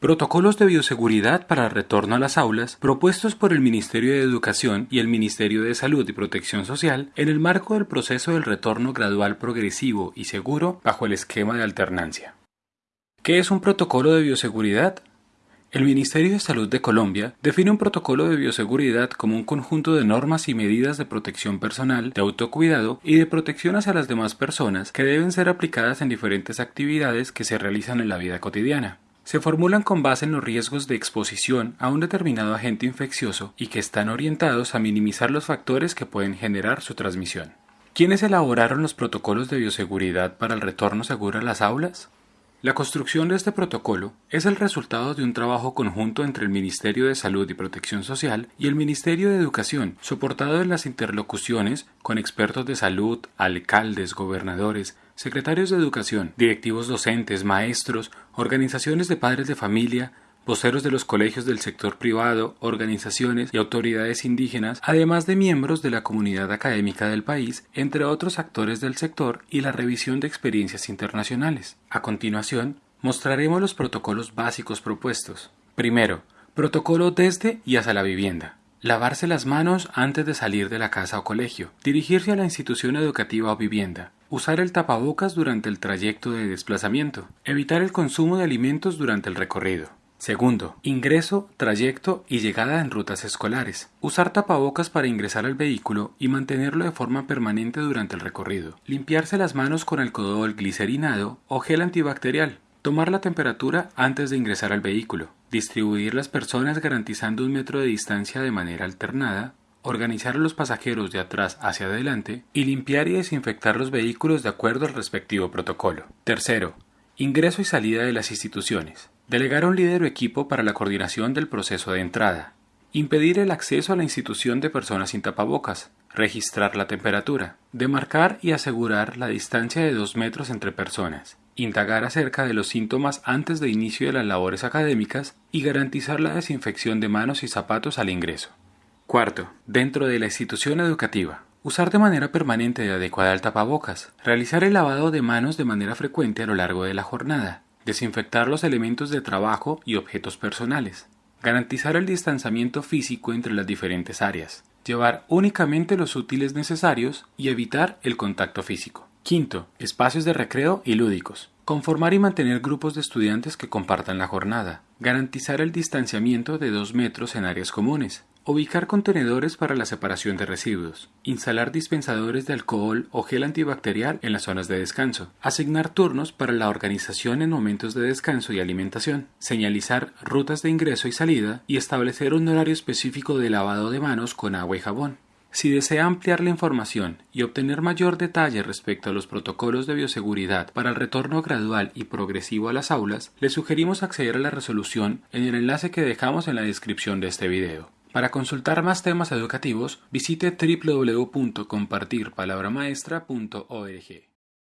Protocolos de bioseguridad para el retorno a las aulas propuestos por el Ministerio de Educación y el Ministerio de Salud y Protección Social en el marco del proceso del retorno gradual progresivo y seguro bajo el esquema de alternancia. ¿Qué es un protocolo de bioseguridad? El Ministerio de Salud de Colombia define un protocolo de bioseguridad como un conjunto de normas y medidas de protección personal, de autocuidado y de protección hacia las demás personas que deben ser aplicadas en diferentes actividades que se realizan en la vida cotidiana se formulan con base en los riesgos de exposición a un determinado agente infeccioso y que están orientados a minimizar los factores que pueden generar su transmisión. ¿Quiénes elaboraron los protocolos de bioseguridad para el retorno seguro a las aulas? La construcción de este protocolo es el resultado de un trabajo conjunto entre el Ministerio de Salud y Protección Social y el Ministerio de Educación, soportado en las interlocuciones con expertos de salud, alcaldes, gobernadores, secretarios de educación, directivos docentes, maestros, organizaciones de padres de familia, voceros de los colegios del sector privado, organizaciones y autoridades indígenas, además de miembros de la comunidad académica del país, entre otros actores del sector y la revisión de experiencias internacionales. A continuación, mostraremos los protocolos básicos propuestos. Primero, protocolo desde y hacia la vivienda. Lavarse las manos antes de salir de la casa o colegio. Dirigirse a la institución educativa o vivienda. Usar el tapabocas durante el trayecto de desplazamiento. Evitar el consumo de alimentos durante el recorrido. Segundo, ingreso, trayecto y llegada en rutas escolares. Usar tapabocas para ingresar al vehículo y mantenerlo de forma permanente durante el recorrido. Limpiarse las manos con alcohol glicerinado o gel antibacterial. Tomar la temperatura antes de ingresar al vehículo. Distribuir las personas garantizando un metro de distancia de manera alternada. Organizar a los pasajeros de atrás hacia adelante y limpiar y desinfectar los vehículos de acuerdo al respectivo protocolo. Tercero, ingreso y salida de las instituciones. Delegar a un líder o equipo para la coordinación del proceso de entrada. Impedir el acceso a la institución de personas sin tapabocas. Registrar la temperatura. Demarcar y asegurar la distancia de dos metros entre personas. Indagar acerca de los síntomas antes de inicio de las labores académicas y garantizar la desinfección de manos y zapatos al ingreso. Cuarto, dentro de la institución educativa. Usar de manera permanente y adecuada el tapabocas. Realizar el lavado de manos de manera frecuente a lo largo de la jornada desinfectar los elementos de trabajo y objetos personales, garantizar el distanciamiento físico entre las diferentes áreas, llevar únicamente los útiles necesarios y evitar el contacto físico. Quinto, espacios de recreo y lúdicos. Conformar y mantener grupos de estudiantes que compartan la jornada. Garantizar el distanciamiento de dos metros en áreas comunes. Ubicar contenedores para la separación de residuos. Instalar dispensadores de alcohol o gel antibacterial en las zonas de descanso. Asignar turnos para la organización en momentos de descanso y alimentación. Señalizar rutas de ingreso y salida y establecer un horario específico de lavado de manos con agua y jabón. Si desea ampliar la información y obtener mayor detalle respecto a los protocolos de bioseguridad para el retorno gradual y progresivo a las aulas, le sugerimos acceder a la resolución en el enlace que dejamos en la descripción de este video. Para consultar más temas educativos, visite www.compartirpalabramaestra.org.